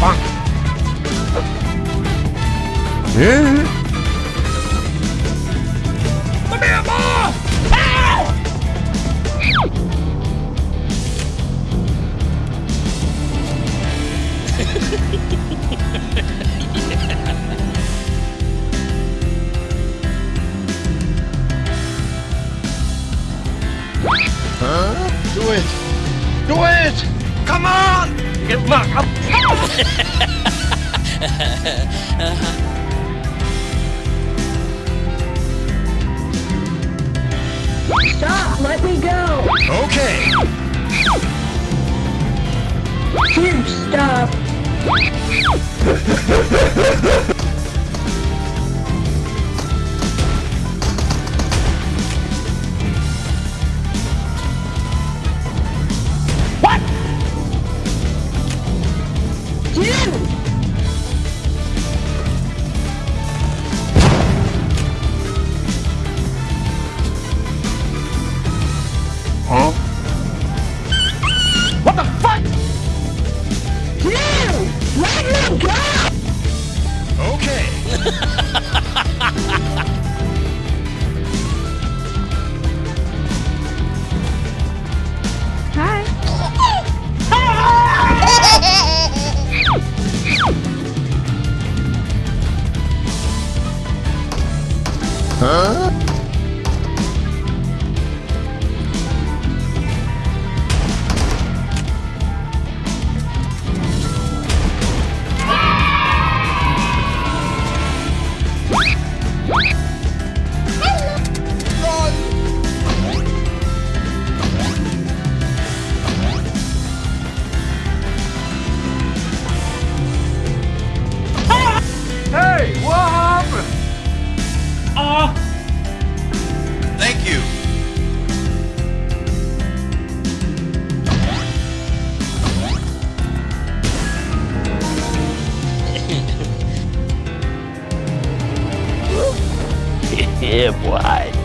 빵! 예? Do it! Do it! Come on! Get back up! Stop! Let me go! Okay! Huh? What the fuck? Dude! Let me go! Okay! Hi. Huh? Ah! Thank you. yeah, boy.